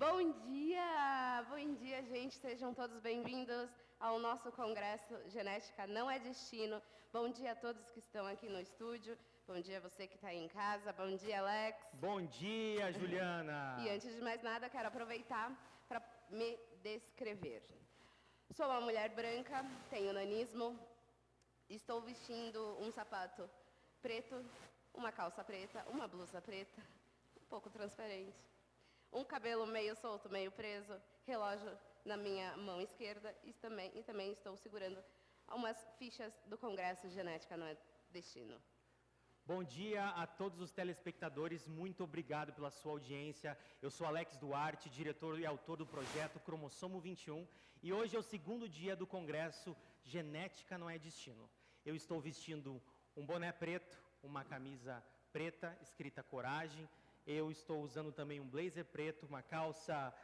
Bom dia, bom dia, gente. Sejam todos bem-vindos ao nosso congresso Genética Não é Destino. Bom dia a todos que estão aqui no estúdio. Bom dia a você que está em casa. Bom dia, Alex. Bom dia, Juliana. E antes de mais nada, quero aproveitar para me descrever. Sou uma mulher branca, tenho nanismo, estou vestindo um sapato preto, uma calça preta, uma blusa preta, um pouco transparente um cabelo meio solto, meio preso, relógio na minha mão esquerda e também, e também estou segurando umas fichas do Congresso Genética Não é Destino. Bom dia a todos os telespectadores, muito obrigado pela sua audiência. Eu sou Alex Duarte, diretor e autor do projeto Cromossomo 21 e hoje é o segundo dia do Congresso Genética Não é Destino. Eu estou vestindo um boné preto, uma camisa preta escrita Coragem, eu estou usando também um blazer preto, uma calça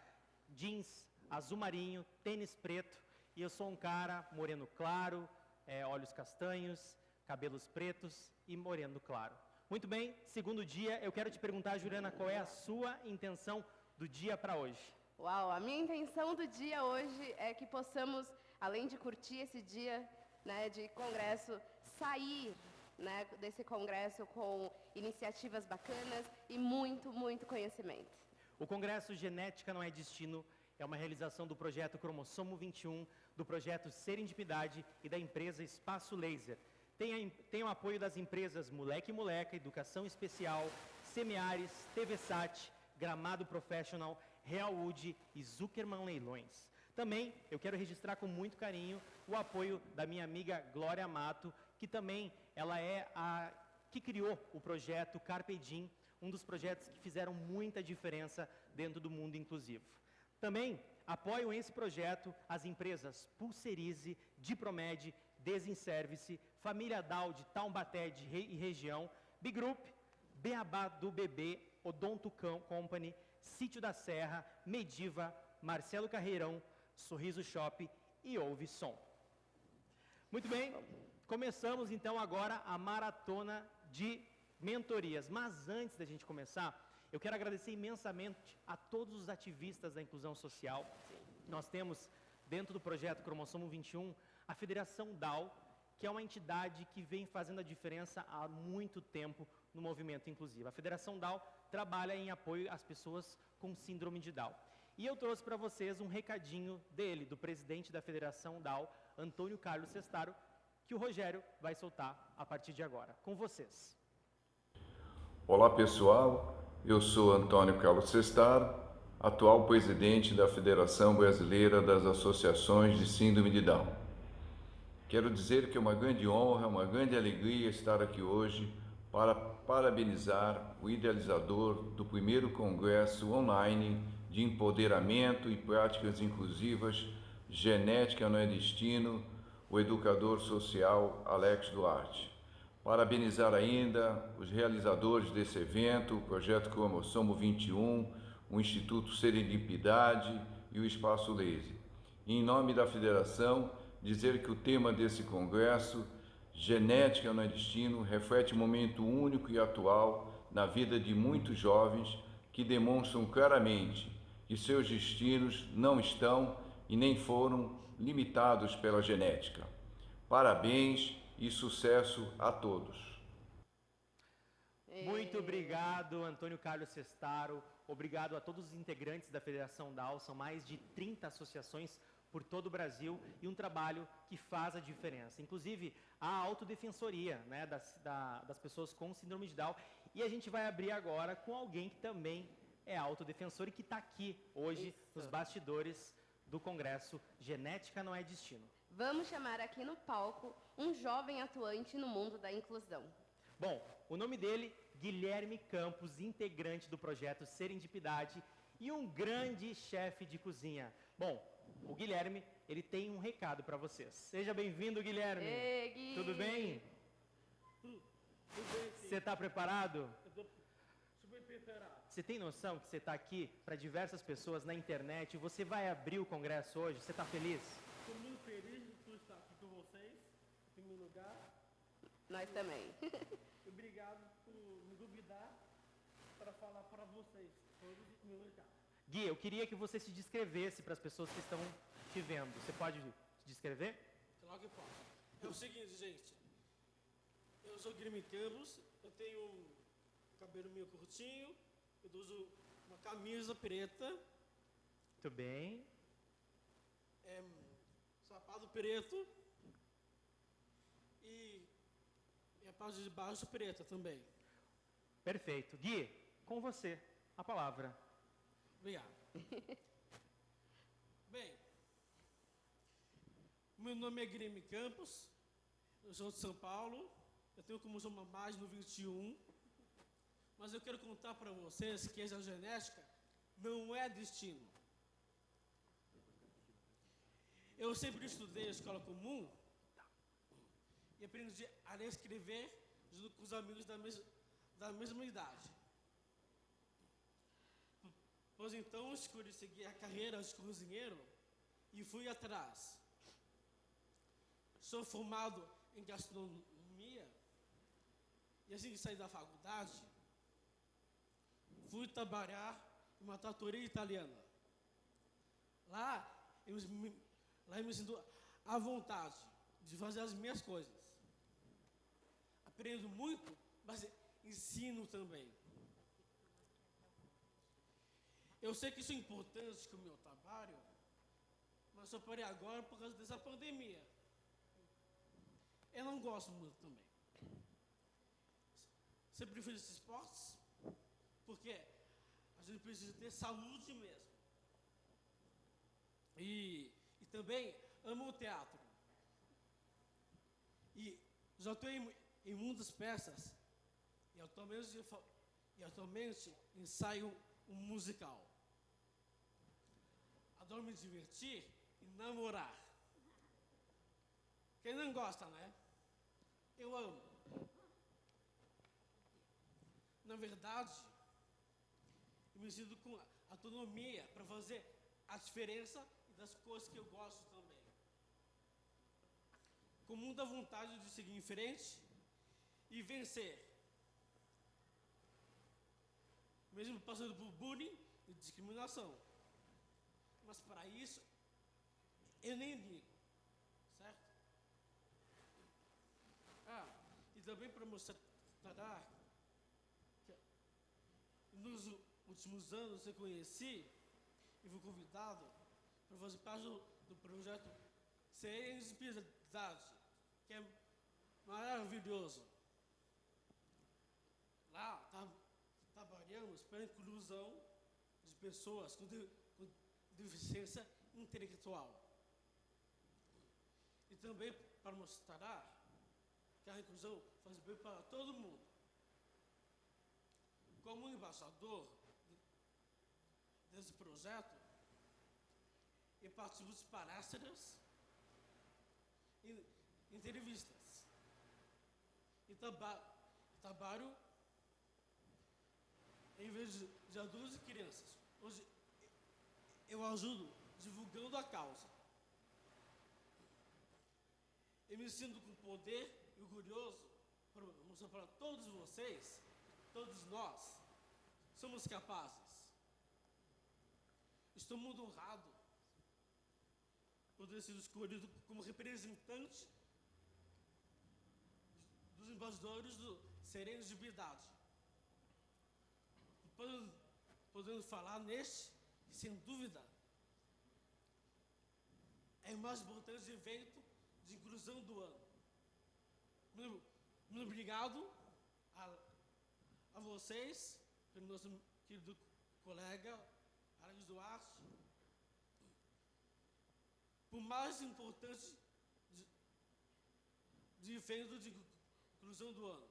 jeans azul marinho, tênis preto. E eu sou um cara moreno claro, é, olhos castanhos, cabelos pretos e moreno claro. Muito bem, segundo dia, eu quero te perguntar, Juliana, qual é a sua intenção do dia para hoje? Uau, a minha intenção do dia hoje é que possamos, além de curtir esse dia né, de congresso, sair né, desse congresso com iniciativas bacanas e muito, muito conhecimento. O Congresso Genética Não é Destino é uma realização do projeto Cromossomo 21, do projeto Serendipidade e da empresa Espaço Laser. Tem, a, tem o apoio das empresas Moleque Moleca, Educação Especial, Semiares, TVSAT, Gramado Professional, Realwood e Zuckerman Leilões. Também eu quero registrar com muito carinho o apoio da minha amiga Glória Mato, que também ela é a que criou o projeto Carpe Diem, um dos projetos que fizeram muita diferença dentro do mundo inclusivo. Também apoiam esse projeto as empresas Pulserize, Dipromed, Desinservice, Família Dal de Taubaté e região, Bigroup, Beabá do Bebê, Odonto Company, Sítio da Serra, Mediva, Marcelo Carreirão, Sorriso Shop e Ouve Som. Muito bem, Começamos então agora a maratona de mentorias. Mas antes da gente começar, eu quero agradecer imensamente a todos os ativistas da inclusão social. Nós temos dentro do projeto Cromossomo 21 a Federação DAO, que é uma entidade que vem fazendo a diferença há muito tempo no movimento inclusivo. A Federação DAO trabalha em apoio às pessoas com síndrome de Down. E eu trouxe para vocês um recadinho dele, do presidente da Federação DAO, Antônio Carlos Sestaro, que o Rogério vai soltar a partir de agora. Com vocês. Olá pessoal, eu sou Antônio Carlos Sestar, atual presidente da Federação Brasileira das Associações de Síndrome de Down. Quero dizer que é uma grande honra, uma grande alegria estar aqui hoje para parabenizar o idealizador do primeiro congresso online de empoderamento e práticas inclusivas Genética não é destino o educador social Alex Duarte. Parabenizar ainda os realizadores desse evento, o Projeto Cromossomo 21, o Instituto Serendipidade e o Espaço Laser. Em nome da Federação, dizer que o tema desse congresso, Genética no é Destino, reflete um momento único e atual na vida de muitos jovens que demonstram claramente que seus destinos não estão e nem foram limitados pela genética. Parabéns e sucesso a todos. Muito obrigado, Antônio Carlos Sestaro. Obrigado a todos os integrantes da Federação DAO. São mais de 30 associações por todo o Brasil e um trabalho que faz a diferença. Inclusive, a autodefensoria né, das, da, das pessoas com síndrome de Down. E a gente vai abrir agora com alguém que também é autodefensor e que está aqui hoje Isso. nos bastidores do Congresso Genética Não é Destino. Vamos chamar aqui no palco um jovem atuante no mundo da inclusão. Bom, o nome dele, Guilherme Campos, integrante do projeto Serendipidade e um grande chefe de cozinha. Bom, o Guilherme, ele tem um recado para vocês. Seja bem-vindo, Guilherme. Ei, Gui. Tudo bem? Tudo, bem, Você está preparado? preparado. Você tem noção que você está aqui para diversas pessoas na internet? Você vai abrir o congresso hoje? Você está feliz? Estou muito feliz de estar aqui com vocês, em primeiro lugar. Nós também. Obrigado por me duvidar para falar para vocês, todos em primeiro lugar. Gui, eu queria que você se descrevesse para as pessoas que estão te vendo. Você pode se descrever? Claro que posso. É o seguinte, gente. Eu sou Guilherme Campos, eu tenho um cabelo meio curtinho, eu uso uma camisa preta, Muito bem. é, sapato preto e, a parte de baixo preta também. Perfeito. Gui, com você, a palavra. Obrigado. Bem, meu nome é Guilherme Campos, eu sou de São Paulo, eu tenho como sou mais no 21, mas eu quero contar para vocês que essa genética não é destino. Eu sempre estudei a escola comum e aprendi a ler escrever junto com os amigos da, mes da mesma idade. Pois então escolhi seguir a carreira de cozinheiro e fui atrás. Sou formado em gastronomia e assim que saí da faculdade, fui trabalhar em uma tratoria italiana. Lá lá eu me sinto à vontade de fazer as minhas coisas. Aprendo muito, mas ensino também. Eu sei que isso é importante com o meu trabalho, mas só parei agora por causa dessa pandemia. Eu não gosto muito também. Sempre fiz esses esportes, porque a gente precisa ter saúde mesmo. E, e também amo o teatro. E já estou em, em muitas peças, e atualmente, e atualmente ensaio um musical. Adoro me divertir e namorar. Quem não gosta, né? Eu amo. Na verdade, sinto com autonomia para fazer a diferença das coisas que eu gosto também. Com muita vontade de seguir em frente e vencer. Mesmo passando por bullying e discriminação. Mas para isso, eu nem ligo. Certo? Ah, e também para mostrar que nos últimos anos eu conheci e fui convidado para fazer parte do, projeto Sensibilidade, que é maravilhoso. Lá tá, trabalhamos para a inclusão de pessoas com, de- com deficiência intelectual. E também para mostrar que a inclusão faz bem para todo mundo. Como embaixador desse projeto, eu participo de palestras e entrevistas. E traba trabalho em vez de adultos e crianças. Hoje eu ajudo divulgando a causa. Eu me sinto com poder e orgulhoso para mostrar para todos vocês, todos nós, somos capazes. Estou muito honrado por ter sido escolhido como representante dos embaixadores do Serenos de Piedade. Podendo, podendo falar neste, sem dúvida, é o mais importante evento de inclusão do ano. Muito, muito obrigado a, a vocês, pelo nosso querido colega Alex Duarte, por mais importante de, de evento de inclusão do ano.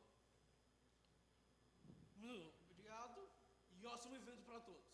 Muito obrigado e ótimo evento para todos.